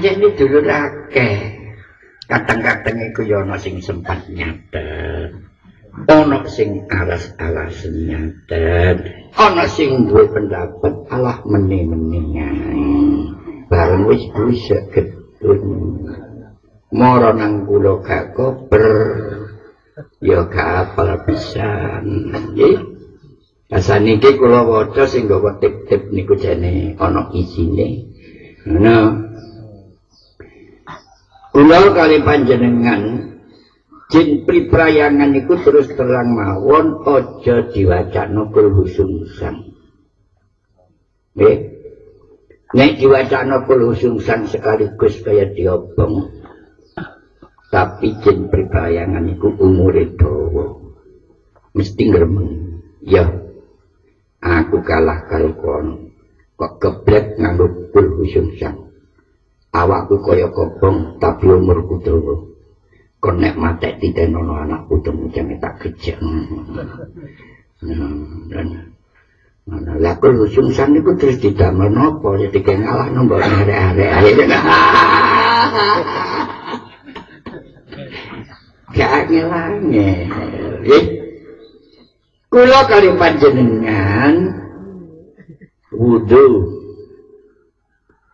pancen dulur akeh kadang-kadang iku ya ana sing sempat nyatet. Ana sing alas-alas nyatet. Ana sing duwe pendapat alah meni-meni bareng wis bisa gedun mara nang kula gak koper ya gak pisan. Nggih. Asane iki kula waca sing gawa tip-tip niku jane ana isine. Nah, Kula kali panjenengan jin priprayangan iku terus terang mawon aja diwacana kul husungsan. Nggih. Nek diwacana kul husungsan sekaligus kaya diobong. Tapi jin priprayangan iku umure dawa. Mesti ngremeng. Ya. Aku kalah karo kono. Kok keblek nganggo kul husungsan. awakku kaya kobong tapi umurku dawa. Kon nek matek titen ana anak putumu jane tak gejek. Dan Nah, lha kok sungsan niku terus didamel napa ya dikene ngalah nombok arek-arek. Gak ngelangi. Eh, kulo kali panjenengan. Wudhu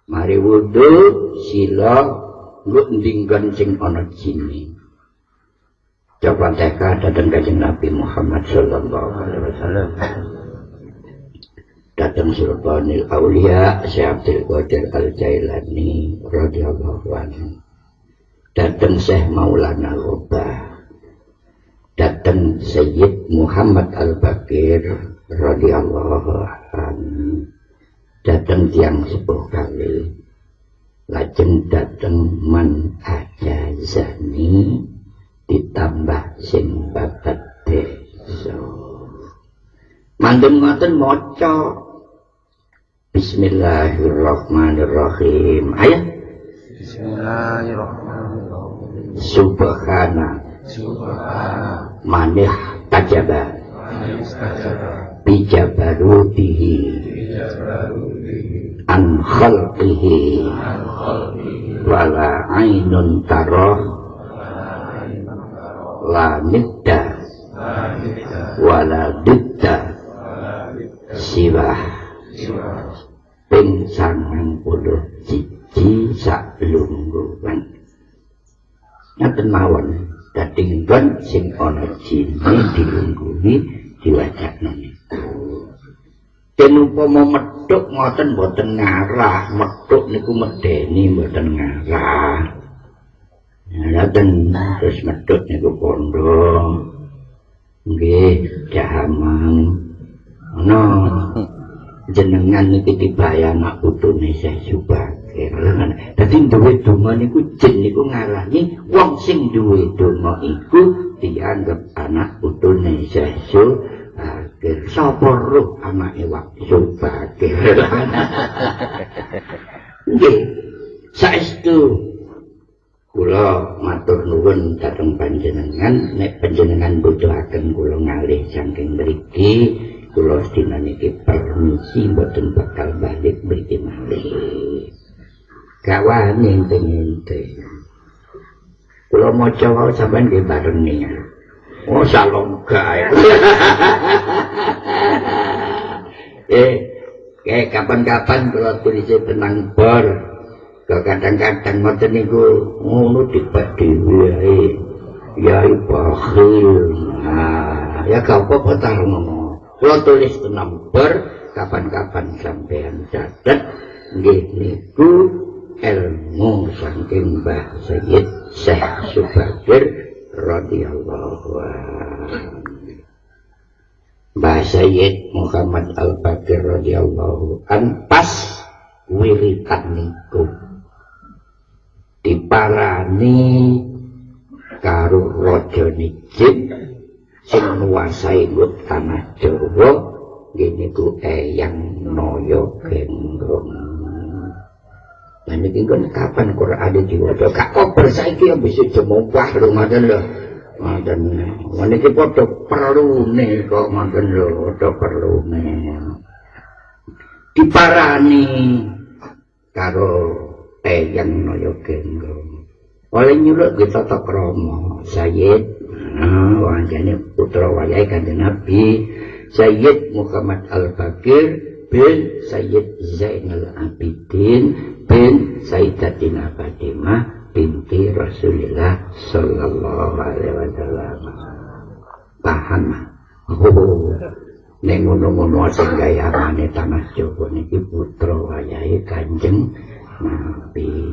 mari wudu sila ngundingkan sing ana jini coba teka datang kajeng Nabi Muhammad sallallahu alaihi wasallam. Datang Sultanil Aulia Syekh Abdul Qadir Al-Jailani radhiyallahu anhu. Datang Syekh Maulana Rubah datang Sayyid Muhammad Al-Bakir radhiyallahu anhu datang tiang sepuluh kali. Lajeng datang man aja zani ditambah sing babat deso. Mandem ngoten maca. Bismillahirrahmanirrahim. Ayat Bismillahirrahmanirrahim. Subhana. Subhana. Manih tajaba. Manih tajaba. Bijabarutihi khalqihi. Wala ainun taroh la nidda. Wala didda. Siwah. Ping sangang puluh cici sak lungguan ngaten mawon dadi nggon sing ana jine dilungguhi diwacana niku Den metuk ngoten mboten ngarah, metuk niku medeni mboten ngarah. Ngaten terus metuk niku pondok. Nggih, jahamang. Ana jenengan niki dibayana putune Syekh Subakir. Dadi duwe donga niku jin niku ngarani wong sing duwe donga iku dianggap anak putune Syekh. Bakir. Sapa roh anake waktu Bakir? Nggih. Saestu kula matur nuwun dhateng panjenengan nek panjenengan butuhaken kula ngalih saking mriki kula sedina niki permisi mboten bakal balik mriki malih. Gawane ente-ente. Kula maca wae sampean nggih bareng niku. Oh salong gae. eh, kapan-kapan kalau tulis tenang bar, kadang-kadang ngoten niku ngono dibak dhewe ae. Ya bakhil. Nah, ya gak apa-apa ta ngono. Kalau tulis tenang bar, kapan-kapan sampean nggih niku ilmu saking Mbah Sayyid Syekh Subakir radhiyallahu Mbah Sayyid Muhammad Al-Bakir radhiyallahu an pas wiritan niku diparani karo raja nijin sing nguasai ngut tanah Jawa ngene ku eyang noyo genggong ini kan kapan Quran diwaca? Gak kober saiki yang bisa jemupah lho ngoten lho. Ngoten. Meniki padha perlune kok ngoten lho, padha perlune. Diparani karo eyang noyo genggong oleh nyuluk kita tak kromo Sayyid nah, wajahnya putra wayai kanjeng Nabi Sayyid Muhammad Al-Bakir bin Sayyid Zainal Abidin bin Sayyidatina Fatimah binti Rasulullah Sallallahu Alaihi Wasallam. Paham? Oh ning ngono-ngono sing gayamane tanah Jawa niki putra wayahe Kanjeng Nabi